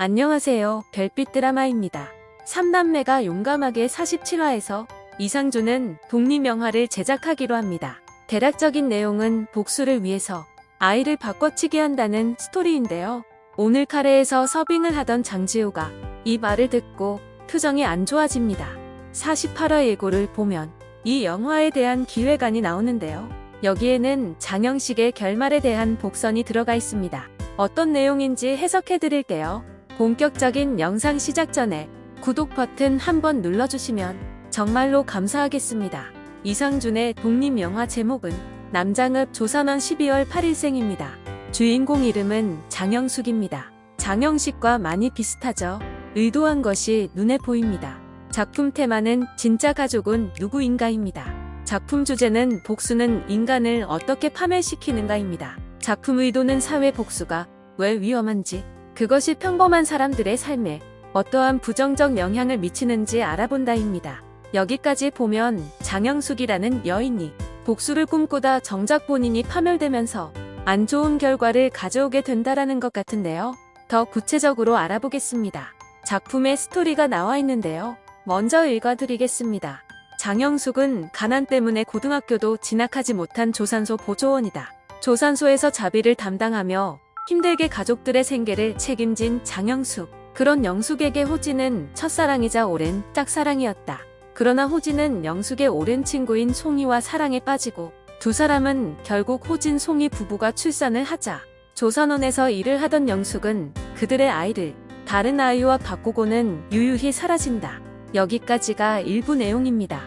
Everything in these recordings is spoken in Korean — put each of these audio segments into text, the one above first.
안녕하세요. 별빛 드라마입니다. 3남매가 용감하게 47화에서 이상준은 독립영화를 제작하기로 합니다. 대략적인 내용은 복수를 위해서 아이를 바꿔치기 한다는 스토리인데요. 오늘 카레에서 서빙을 하던 장지호가 이 말을 듣고 표정이 안 좋아집니다. 48화 예고를 보면 이 영화에 대한 기획안이 나오는데요. 여기에는 장영식의 결말에 대한 복선이 들어가 있습니다. 어떤 내용인지 해석해 드릴게요. 본격적인 영상 시작 전에 구독 버튼 한번 눌러주시면 정말로 감사하겠습니다. 이상준의 독립영화 제목은 남장읍 조선원 12월 8일생입니다. 주인공 이름은 장영숙입니다. 장영식과 많이 비슷하죠. 의도한 것이 눈에 보입니다. 작품 테마는 진짜 가족은 누구인가입니다. 작품 주제는 복수는 인간을 어떻게 파멸시키는가입니다. 작품 의도는 사회 복수가 왜 위험한지 그것이 평범한 사람들의 삶에 어떠한 부정적 영향을 미치는지 알아본다입니다. 여기까지 보면 장영숙이라는 여인이 복수를 꿈꾸다 정작 본인이 파멸되면서 안 좋은 결과를 가져오게 된다라는 것 같은데요. 더 구체적으로 알아보겠습니다. 작품의 스토리가 나와 있는데요. 먼저 읽어드리겠습니다. 장영숙은 가난 때문에 고등학교도 진학하지 못한 조산소 보조원이다. 조산소에서 자비를 담당하며 힘들게 가족들의 생계를 책임진 장영숙. 그런 영숙에게 호진은 첫사랑이자 오랜 짝사랑이었다. 그러나 호진은 영숙의 오랜 친구인 송이와 사랑에 빠지고 두 사람은 결국 호진 송이 부부가 출산을 하자 조선원에서 일을 하던 영숙은 그들의 아이를 다른 아이와 바꾸고는 유유히 사라진다. 여기까지가 일부 내용입니다.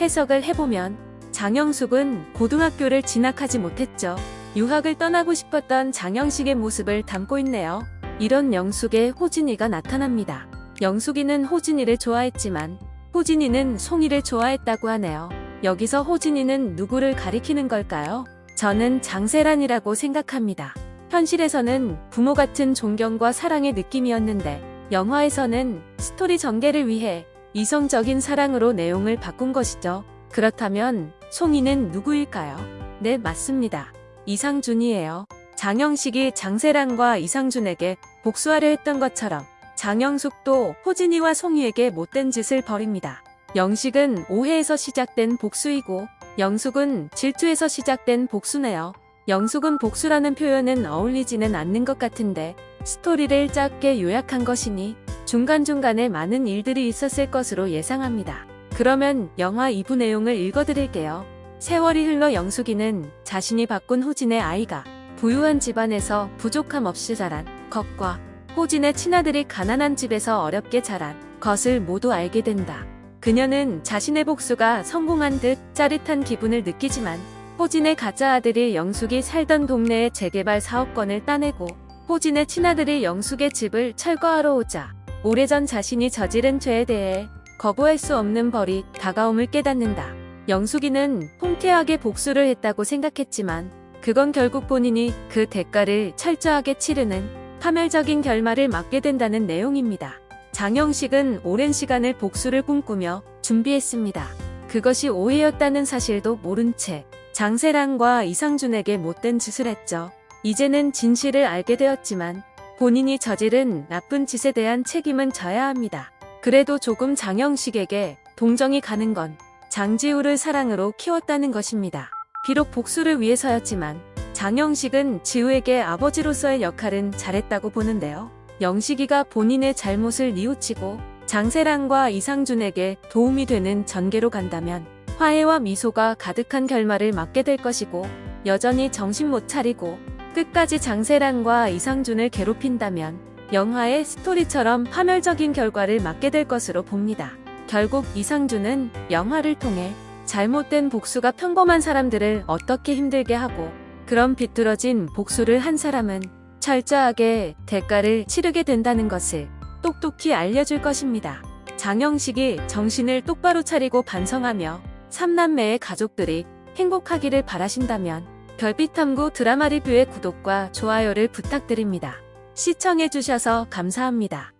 해석을 해보면 장영숙은 고등학교를 진학하지 못했죠. 유학을 떠나고 싶었던 장영식의 모습을 담고 있네요. 이런 영숙의 호진이가 나타납니다. 영숙이는 호진이를 좋아했지만 호진이는 송이를 좋아했다고 하네요. 여기서 호진이는 누구를 가리키는 걸까요? 저는 장세란이라고 생각합니다. 현실에서는 부모 같은 존경과 사랑의 느낌이었는데 영화에서는 스토리 전개를 위해 이성적인 사랑으로 내용을 바꾼 것이죠. 그렇다면 송이는 누구일까요? 네, 맞습니다. 이상준이에요. 장영식이 장세란과 이상준에게 복수하려 했던 것처럼 장영숙도 호진이와 송이에게 못된 짓을 벌입니다. 영식은 오해에서 시작된 복수이고 영숙은 질투에서 시작된 복수네요. 영숙은 복수라는 표현은 어울리지는 않는 것 같은데 스토리를 짧게 요약한 것이니 중간중간에 많은 일들이 있었을 것으로 예상합니다. 그러면 영화 2부 내용을 읽어드릴게요. 세월이 흘러 영숙이는 자신이 바꾼 호진의 아이가 부유한 집안에서 부족함 없이 자란 것과 호진의 친아들이 가난한 집에서 어렵게 자란 것을 모두 알게 된다. 그녀는 자신의 복수가 성공한 듯 짜릿한 기분을 느끼지만 호진의 가짜 아들이 영숙이 살던 동네의 재개발 사업권을 따내고 호진의 친아들이 영숙의 집을 철거하러 오자 오래전 자신이 저지른 죄에 대해 거부할 수 없는 벌이 다가옴을 깨닫는다. 영숙이는 통쾌하게 복수를 했다고 생각했지만 그건 결국 본인이 그 대가를 철저하게 치르는 파멸적인 결말을 맞게 된다는 내용입니다. 장영식은 오랜 시간을 복수를 꿈꾸며 준비했습니다. 그것이 오해였다는 사실도 모른 채 장세랑과 이상준에게 못된 짓을 했죠. 이제는 진실을 알게 되었지만 본인이 저지른 나쁜 짓에 대한 책임은 져야 합니다. 그래도 조금 장영식에게 동정이 가는 건 장지우를 사랑으로 키웠다는 것입니다. 비록 복수를 위해서였지만 장영식은 지우에게 아버지로서의 역할은 잘했다고 보는데요. 영식이가 본인의 잘못을 뉘우치고 장세랑과 이상준에게 도움이 되는 전개로 간다면 화해와 미소가 가득한 결말을 맞게 될 것이고 여전히 정신 못 차리고 끝까지 장세랑과 이상준을 괴롭힌다면 영화의 스토리처럼 파멸적인 결과를 맞게 될 것으로 봅니다. 결국 이상준은 영화를 통해 잘못된 복수가 평범한 사람들을 어떻게 힘들게 하고 그런 비뚤어진 복수를 한 사람은 철저하게 대가를 치르게 된다는 것을 똑똑히 알려줄 것입니다. 장영식이 정신을 똑바로 차리고 반성하며 삼남매의 가족들이 행복하기를 바라신다면 별빛탐구 드라마 리뷰의 구독과 좋아요를 부탁드립니다. 시청해주셔서 감사합니다.